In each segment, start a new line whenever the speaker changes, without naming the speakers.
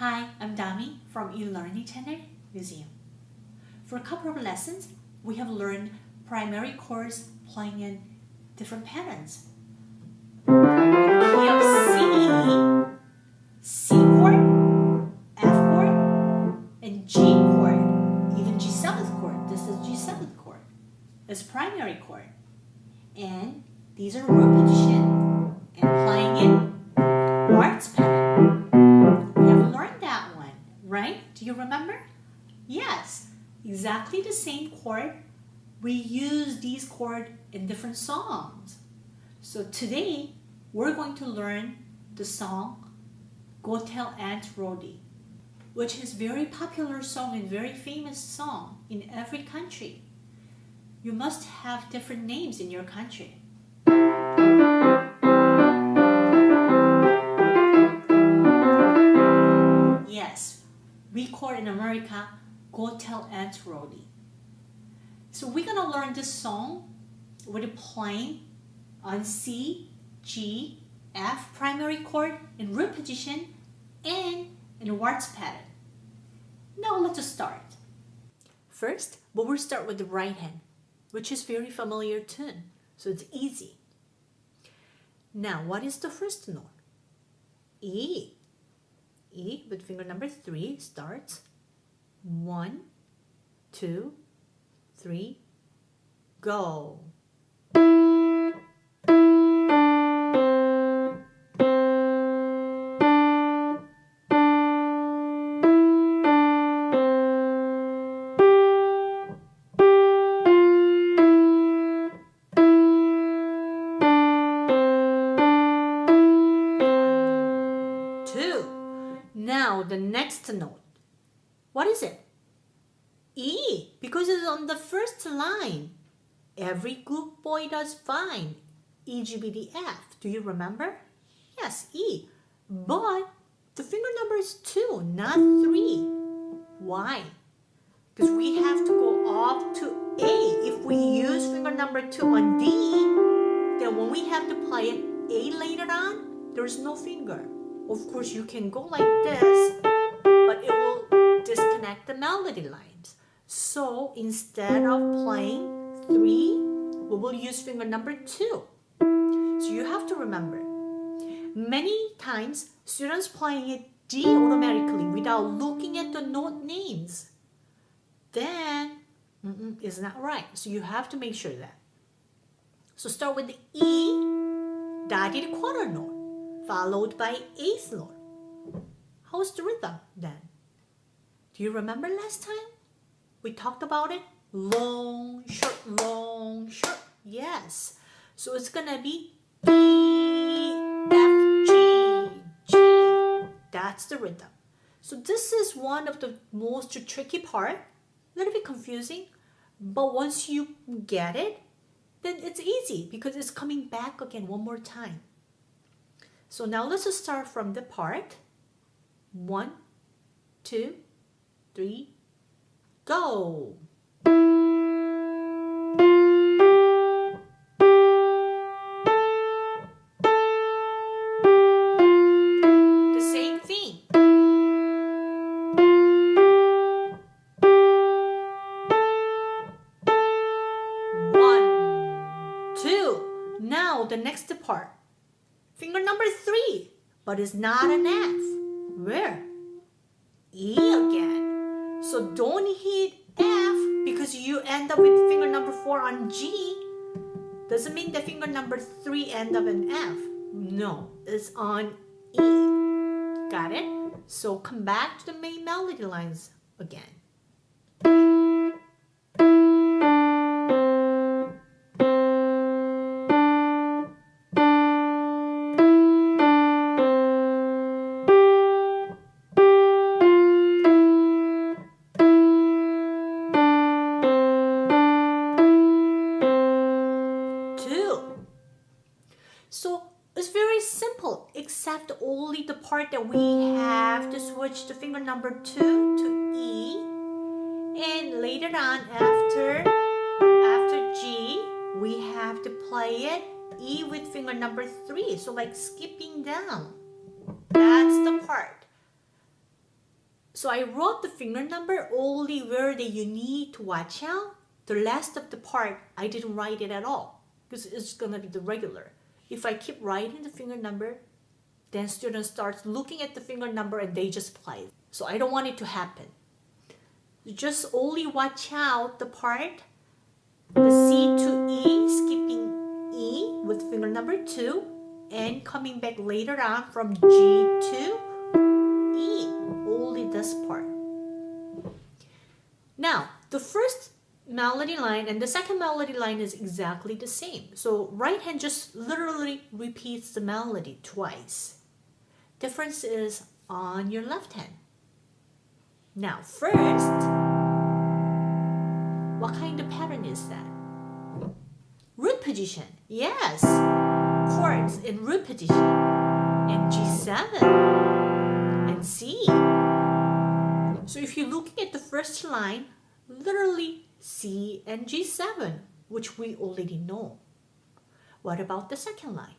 Hi, I'm Dami from eLearning Channel Museum. For a couple of lessons, we have learned primary chords playing in different patterns. We have C, C chord, F chord, and G chord, even G7th chord. This is G7th chord. It's primary chord. And these are root remember? Yes, exactly the same chord. We use these chords in different songs. So today, we're going to learn the song Go Tell Aunt Rhody, which is very popular song and very famous song in every country. You must have different names in your country. We call in America Go Tell Aunt Rhody. So we're gonna learn this song with a playing on C, G, F primary chord in root position and in a waltz pattern. Now let's start. First, we will start with the right hand, which is very familiar tune, so it's easy. Now, what is the first note? E. E with finger number three starts one, two, three, go. just fine. EGBDF, do you remember? Yes, E. But the finger number is 2, not 3. Why? Because we have to go up to A. If we use finger number 2 on D, then when we have to play an A later on, there is no finger. Of course, you can go like this, but it will disconnect the melody lines. So instead of playing 3, we'll use finger number two. So you have to remember. Many times, students playing it D automatically without looking at the note names. Then, mm -mm, it's not right. So you have to make sure that. So start with the E dotted quarter note, followed by eighth note. How's the rhythm then? Do you remember last time? We talked about it Long, short, long, short. Yes. So it's gonna be E, F, G, G. That's the rhythm. So this is one of the most tricky part. A little bit confusing. But once you get it, then it's easy because it's coming back again one more time. So now let's start from the part. One, two, three, go. The same thing. One, two. Now the next part. Finger number three, but it's not an F. Where? E again. So don't hit because you end up with finger number four on G. Doesn't mean that finger number three end up in F. No, it's on E. Got it? So come back to the main melody lines again. Except only the part that we have to switch the finger number two to E. And later on, after, after G, we have to play it E with finger number three. So like skipping down. That's the part. So I wrote the finger number only where that you need to watch out. The last of the part, I didn't write it at all because it's gonna be the regular. If I keep writing the finger number, then students start looking at the finger number and they just play. So I don't want it to happen. Just only watch out the part, the C to E, skipping E with finger number 2 and coming back later on from G to E, only this part. Now, the first melody line and the second melody line is exactly the same. So right hand just literally repeats the melody twice. Difference is on your left hand. Now first, what kind of pattern is that? Root position, yes. Chords in root position and G7 and C. So if you're looking at the first line, literally C and G7, which we already know. What about the second line?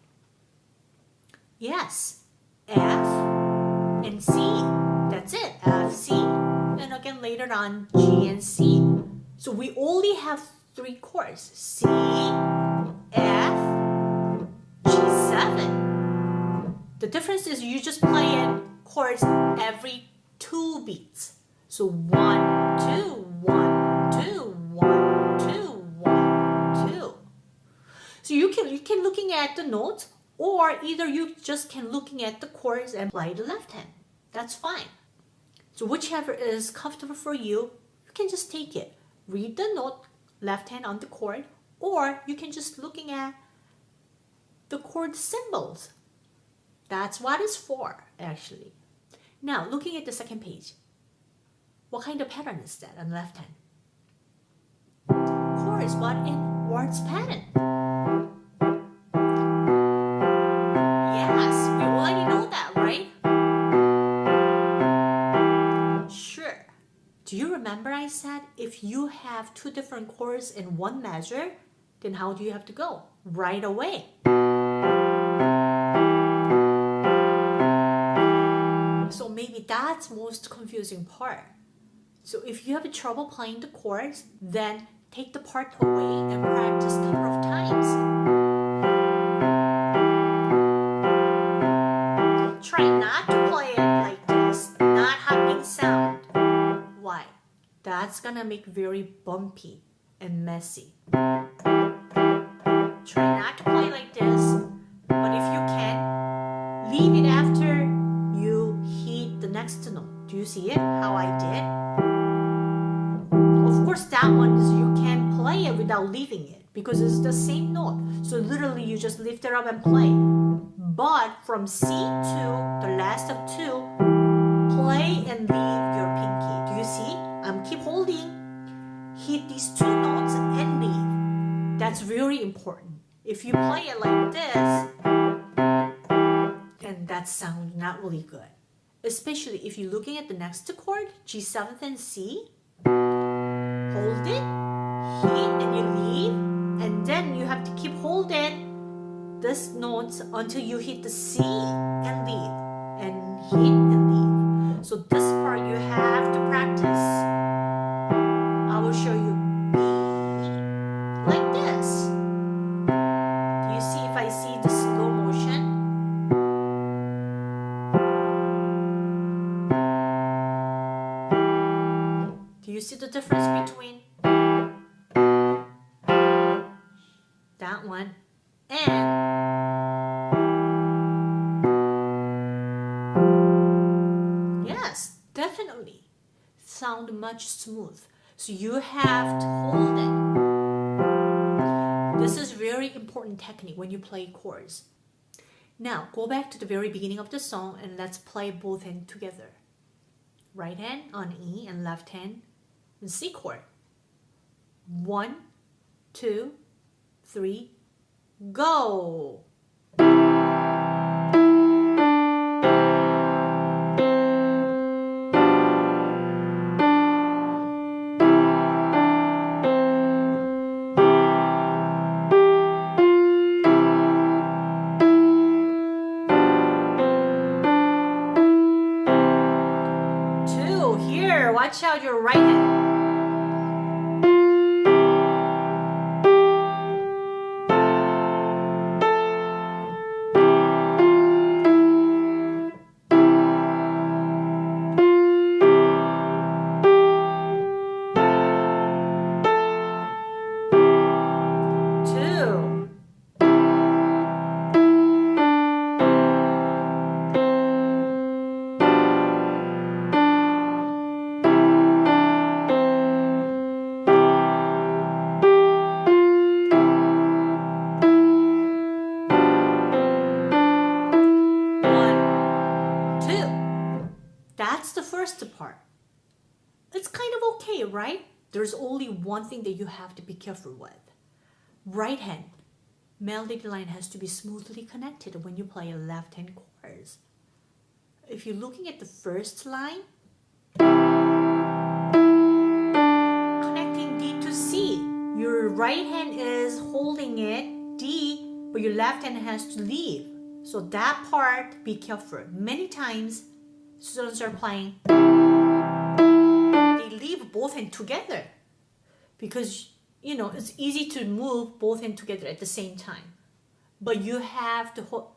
Yes, F and C. That's it, F, C, and again later on G and C. So we only have three chords, C, F, G7. The difference is you just play it chords every two beats. So one, two, one, two, one, two, one, two. So you can you can looking at the notes or either you just can looking at the chords and play the left hand. That's fine. So whichever is comfortable for you, you can just take it. Read the note left hand on the chord or you can just looking at the chord symbols. That's what it's for actually. Now looking at the second page. What kind of pattern is that on the left hand? Chorus what in waltz pattern. If you have two different chords in one measure, then how do you have to go? Right away. So maybe that's most confusing part. So if you have trouble playing the chords, then take the part away and practice a couple of times. That's gonna make very bumpy and messy. Try not to play like this, but if you can, leave it after you hit the next note. Do you see it? How I did? Of course, that one is you can play it without leaving it because it's the same note. So literally you just lift it up and play. But from C to the last of two, play and leave your pinky. Do you see? I'm keep holding. Hit these two notes and leave. That's really important. If you play it like this, then that sounds not really good. Especially if you're looking at the next chord, G7 and C, hold it, hit, and you leave, and then you have to keep holding this notes until you hit the C and leave, and hit and leave. So this part you have to practice. I will show you important technique when you play chords. Now go back to the very beginning of the song and let's play both hands together. Right hand on E and left hand C chord. One, two, three, go. Watch out your right hand. There's only one thing that you have to be careful with. Right hand, melody line has to be smoothly connected when you play a left hand chords. If you're looking at the first line, connecting D to C, your right hand is holding it, D, but your left hand has to leave. So that part, be careful. Many times, students are playing, leave both hands together. Because you know it's easy to move both hands together at the same time. But you have to ho-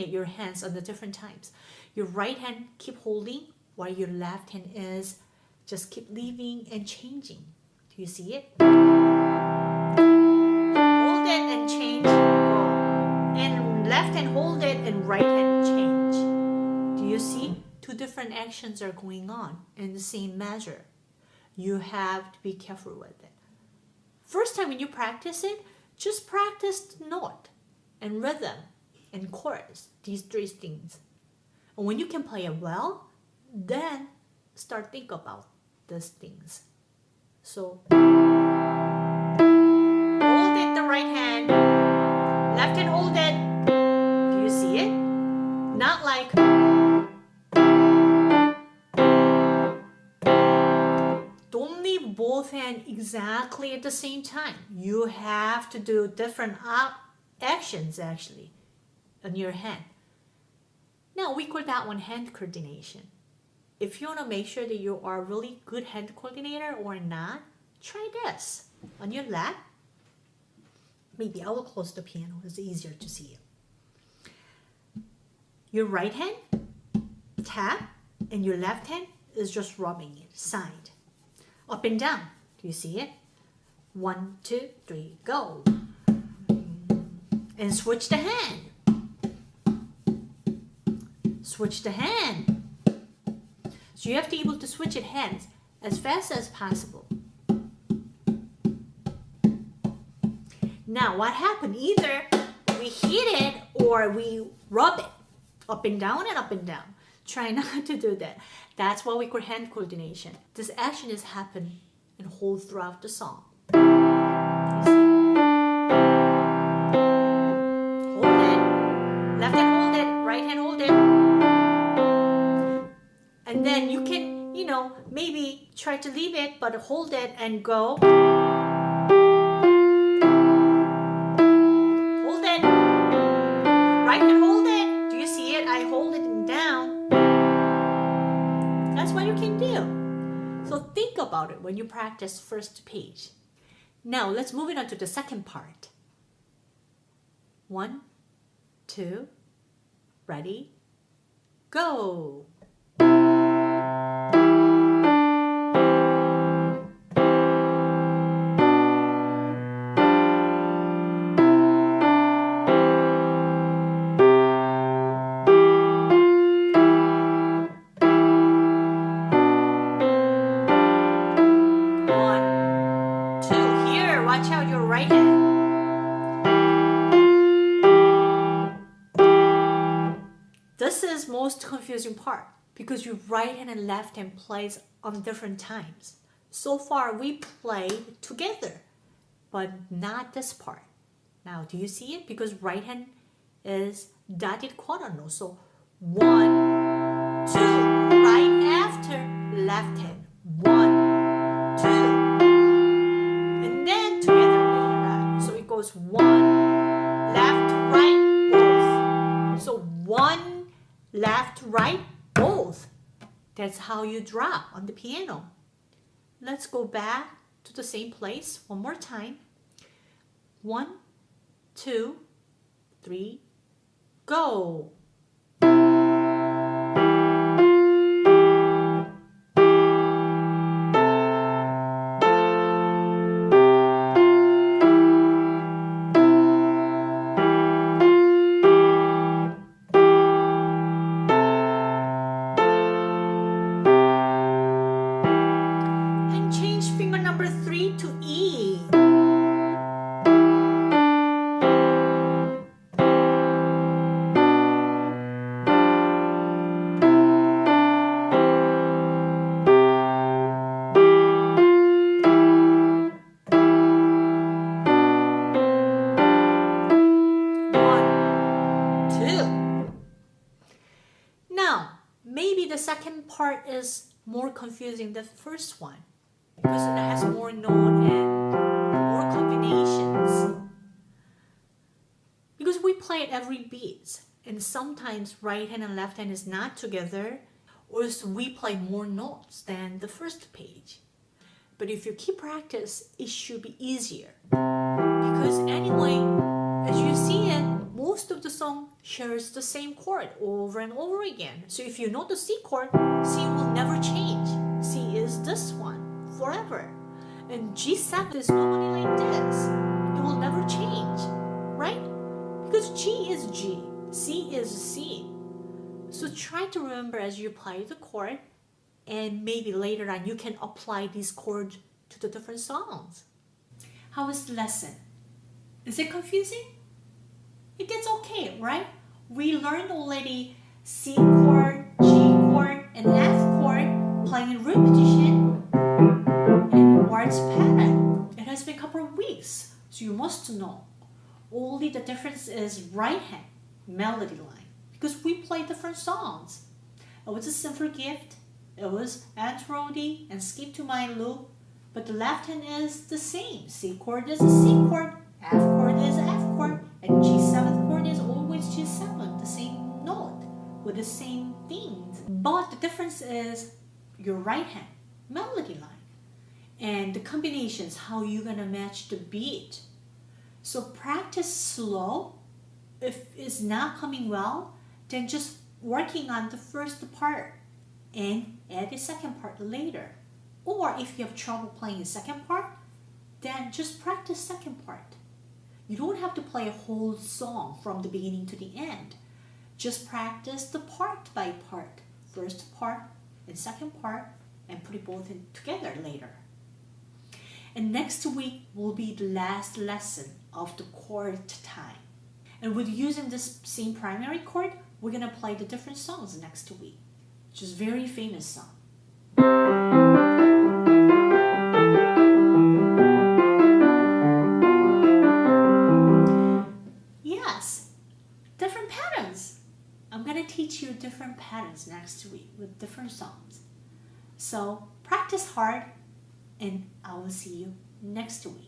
it your hands at the different times. Your right hand keep holding while your left hand is just keep leaving and changing. Do you see it? Hold it and change. And left hand hold it and right hand change. Do you see? Two different actions are going on in the same measure you have to be careful with it First time when you practice it, just practice note and rhythm and chorus, these three things. And when you can play it well, then start think about these things. So hold it the right hand, left hand hold it. Do you see it? Not like both hands exactly at the same time. You have to do different actions actually on your hand. Now we call that one hand coordination. If you want to make sure that you are really good hand coordinator or not, try this on your lap. Maybe I will close the piano. It's easier to see you. Your right hand tap and your left hand is just rubbing it side up and down. Do you see it? One, two, three, go. And switch the hand. Switch the hand. So you have to be able to switch it hands as fast as possible. Now what happened? Either we hit it or we rub it up and down and up and down. Try not to do that. That's what we call hand coordination. This action is happen and hold throughout the song. Hold it. Left hand hold it. Right hand hold it. And then you can, you know, maybe try to leave it, but hold it and go. About it when you practice first page. Now let's move it on to the second part. One, two, ready, go. Confusing part because your right hand and left hand plays on different times. So far we played together, but not this part. Now, do you see it? Because right hand is dotted quarter note. So one, two, right after left hand. One, two, and then together later on. So it goes one, left, right, both. So one, left. That's how you drop on the piano. let's go back to the same place one more time. One, two, three, go. Second part is more confusing than the first one because it has more note and more combinations. Because we play at every beat, and sometimes right hand and left hand is not together, or so we play more notes than the first page. But if you keep practice, it should be easier. Because anyway, as you see it, most of the song shares the same chord over and over again. So if you know the C chord, C will never change. C is this one forever. And G7 is normally like this. It will never change, right? Because G is G, C is C. So try to remember as you play the chord and maybe later on you can apply these chords to the different songs. How is the lesson? Is it confusing? It gets okay, right? We learned already C chord, G chord, and F chord playing in root position and waltz pattern. It has been a couple of weeks, so you must know. Only the difference is right hand melody line because we play different songs. It was a simple gift. It was Aunt Rhody and Skip to My Lou, but the left hand is the same. C chord is a C chord, F chord is F chord, and G7 chord is always G7, the same note with the same things. But the difference is your right hand melody line and the combinations, how you're gonna match the beat. So practice slow. If it's not coming well, then just working on the first part and add the second part later. Or if you have trouble playing the second part, then just practice second part. You don't have to play a whole song from the beginning to the end. Just practice the part by part. First part and second part and put it both in together later. And next week will be the last lesson of the chord time. And with using this same primary chord, we're gonna play the different songs next week, which is very famous song. Different patterns next week with different songs. So practice hard and I will see you next week.